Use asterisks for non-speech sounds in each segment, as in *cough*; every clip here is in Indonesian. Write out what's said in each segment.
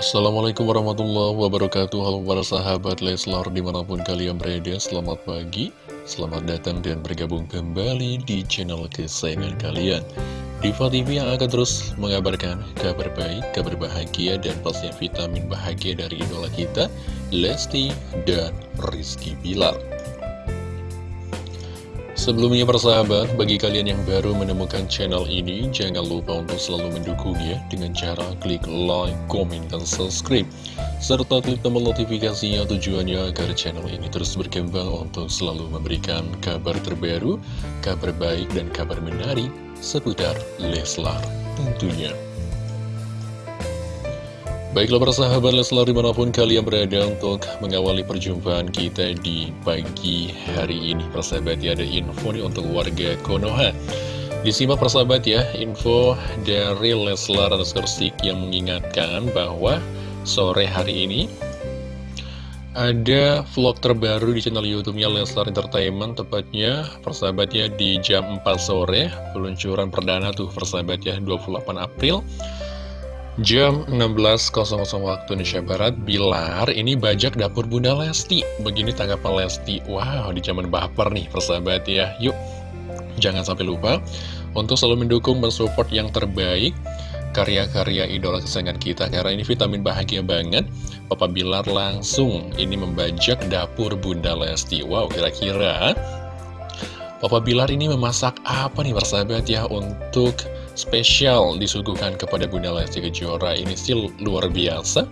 Assalamualaikum warahmatullahi wabarakatuh. Halo para sahabat Leslar di mana pun kalian berada Selamat pagi, selamat datang dan bergabung kembali di channel kesayangan kalian. Diva TV yang akan terus mengabarkan kabar baik, kabar bahagia dan pastinya vitamin bahagia dari idola kita Lesti dan Rizky Bilar Sebelumnya persahabat, bagi kalian yang baru menemukan channel ini, jangan lupa untuk selalu mendukungnya dengan cara klik like, komen, dan subscribe. Serta klik tombol notifikasinya tujuannya agar channel ini terus berkembang untuk selalu memberikan kabar terbaru, kabar baik, dan kabar menarik seputar Leslar tentunya. Baiklah para sahabat Leslar di mana pun kalian berada untuk mengawali perjumpaan kita di pagi hari ini. Persahabat ya ada info nih untuk warga Konoha. Disimak persahabat ya info dari Leslar Skersik yang mengingatkan bahwa sore hari ini ada vlog terbaru di channel youtube-nya Leslar Entertainment Tepatnya persahabatnya di jam 4 sore. Peluncuran perdana tuh persahabat ya 28 April Jam 16.00 waktu Indonesia Barat, Bilar ini bajak dapur Bunda Lesti. Begini tanggapan Lesti. Wow, di zaman baper nih persahabat ya. Yuk, jangan sampai lupa untuk selalu mendukung dan support yang terbaik karya-karya idola kesayangan kita. Karena ini vitamin bahagia banget. Papa Bilar langsung ini membajak dapur Bunda Lesti. Wow, kira-kira Papa Bilar ini memasak apa nih persahabat ya untuk spesial disuguhkan kepada Bunda Lesti Kejora. Ini sih luar biasa.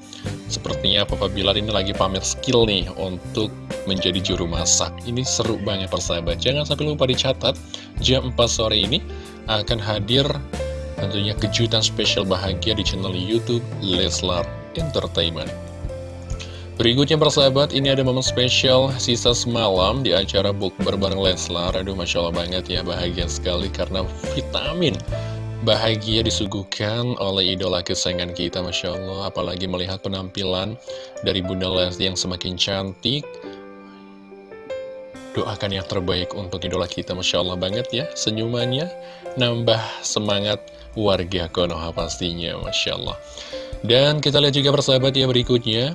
Sepertinya Papa Bilar ini lagi pamer skill nih untuk menjadi juru masak. Ini seru banget persahabat. Jangan sampai lupa dicatat Jam 4 sore ini akan hadir tentunya kejutan spesial bahagia di channel Youtube Leslar Entertainment. Berikutnya persahabat, ini ada momen spesial sisa semalam di acara book bareng Leslar. Aduh Masya Allah banget ya, bahagia sekali karena vitamin bahagia disuguhkan oleh idola kesayangan kita Masya Allah. Apalagi melihat penampilan dari Bunda Lesti yang semakin cantik. Doakan yang terbaik untuk idola kita Masya Allah banget ya Senyumannya. Nambah semangat warga Konoha pastinya Masya Allah. Dan kita lihat juga persahabat ya berikutnya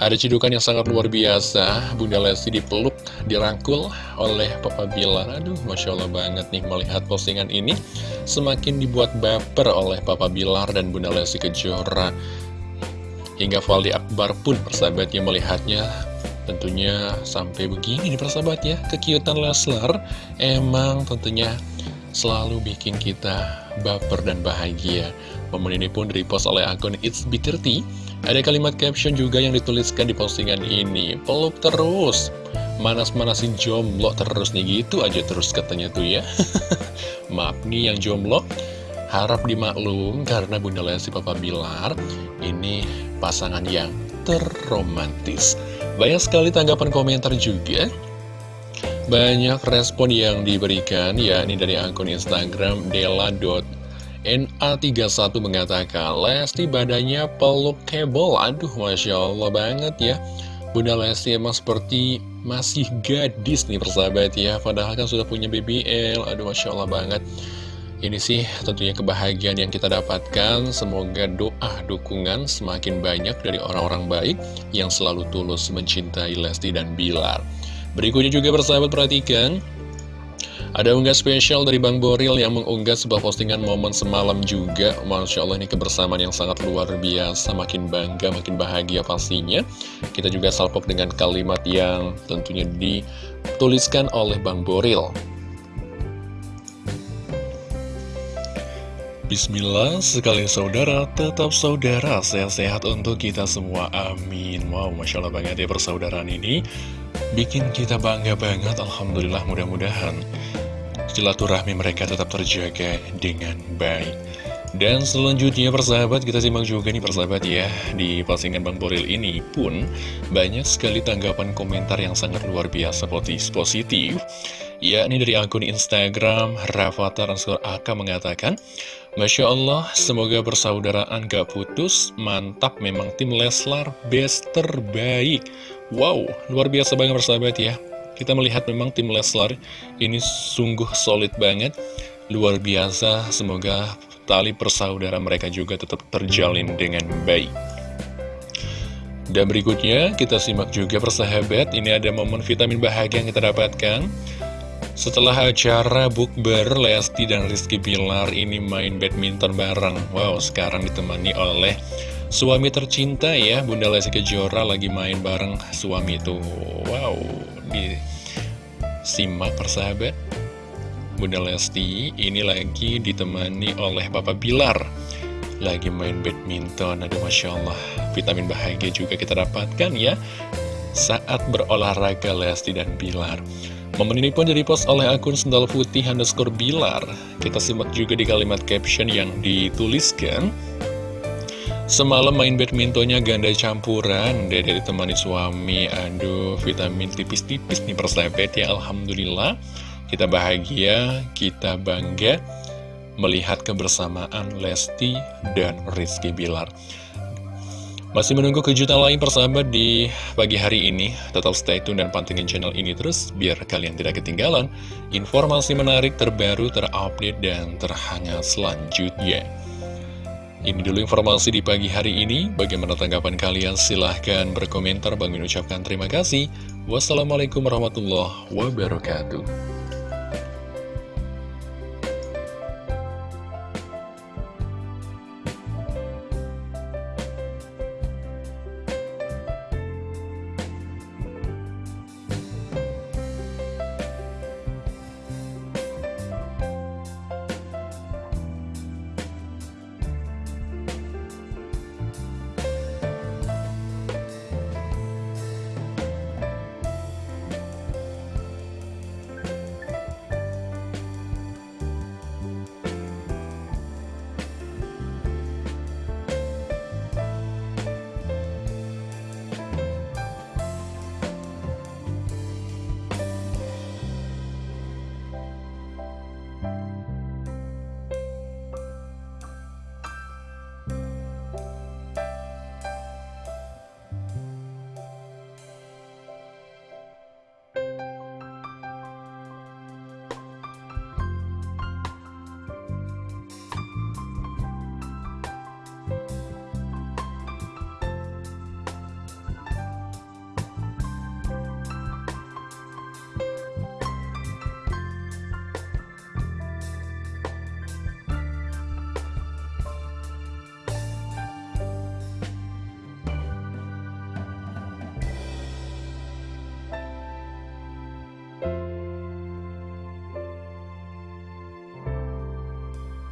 ada cedukan yang sangat luar biasa, Bunda Lesti dipeluk, dirangkul oleh Papa Bilar. Aduh, Masya Allah banget nih melihat postingan ini. Semakin dibuat baper oleh Papa Bilar dan Bunda Lesti Kejora. Hingga Valdi Akbar pun persahabatnya melihatnya tentunya sampai begini nih persahabat ya. Kekiutan Leslar emang tentunya selalu bikin kita baper dan bahagia. Momen ini pun direpost oleh akun It's B30 ada kalimat caption juga yang dituliskan di postingan ini. Peluk terus. Manas-manasin jomblo terus nih gitu aja terus katanya tuh ya. *laughs* Maaf nih yang jomblo. Harap dimaklum karena Bunda Lesti Papa Bilar Ini pasangan yang terromantis. Banyak sekali tanggapan komentar juga. Banyak respon yang diberikan ya ini dari akun Instagram Dela. NA31 mengatakan, Lesti badannya pelukable. Aduh, Masya Allah banget ya. Bunda Lesti emang seperti masih gadis nih persahabat ya. Padahal kan sudah punya BBL. Aduh, Masya Allah banget. Ini sih tentunya kebahagiaan yang kita dapatkan. Semoga doa, dukungan semakin banyak dari orang-orang baik yang selalu tulus mencintai Lesti dan Bilar. Berikutnya juga persahabat perhatikan. Ada unggah spesial dari Bang Boril yang mengunggah sebuah postingan momen semalam juga. Masya Allah ini kebersamaan yang sangat luar biasa. Makin bangga, makin bahagia pastinya. Kita juga salpok dengan kalimat yang tentunya dituliskan oleh Bang Boril. Bismillah, sekali saudara, tetap saudara, sehat-sehat untuk kita semua, amin. Wow, Masya Allah banget ya persaudaraan ini. Bikin kita bangga banget, Alhamdulillah mudah-mudahan silaturahmi mereka tetap terjaga dengan baik. Dan selanjutnya persahabat kita simak juga nih persahabat ya. Di postingan Bang Boril ini pun banyak sekali tanggapan komentar yang sangat luar biasa positif. Ya ini dari akun Instagram Rafathar Ansur Aka mengatakan Masya Allah semoga persaudaraan gak putus. Mantap memang tim Leslar best terbaik. Wow luar biasa banget persahabat ya kita melihat memang tim Leslar ini sungguh solid banget, luar biasa. Semoga tali persaudara mereka juga tetap terjalin dengan baik. Dan berikutnya kita simak juga persahabat, ini ada momen vitamin bahagia yang kita dapatkan. Setelah acara bukber, Lesti dan Rizky Bilar ini main badminton bareng. Wow, sekarang ditemani oleh suami tercinta ya, Bunda Lesti Kejora lagi main bareng suami itu. Wow, disimak persahabat. Bunda Lesti ini lagi ditemani oleh Papa Bilar. Lagi main badminton, aduh Masya Allah, vitamin bahagia juga kita dapatkan ya. Saat berolahraga Lesti dan Bilar. Momen ini pun post oleh akun sendal putih underscore bilar. Kita simak juga di kalimat caption yang dituliskan. Semalam main badmintonnya ganda campuran, dede ditemani suami, aduh vitamin tipis-tipis nih persahabat ya, Alhamdulillah. Kita bahagia, kita bangga melihat kebersamaan Lesti dan Rizky Bilar. Masih menunggu kejutan lain persahabat di pagi hari ini. Tetap stay tune dan pantengin channel ini terus Biar kalian tidak ketinggalan Informasi menarik terbaru terupdate dan terhangat selanjutnya Ini dulu informasi di pagi hari ini. Bagaimana tanggapan kalian? Silahkan berkomentar. Bang ucapkan terima kasih. Wassalamualaikum warahmatullahi wabarakatuh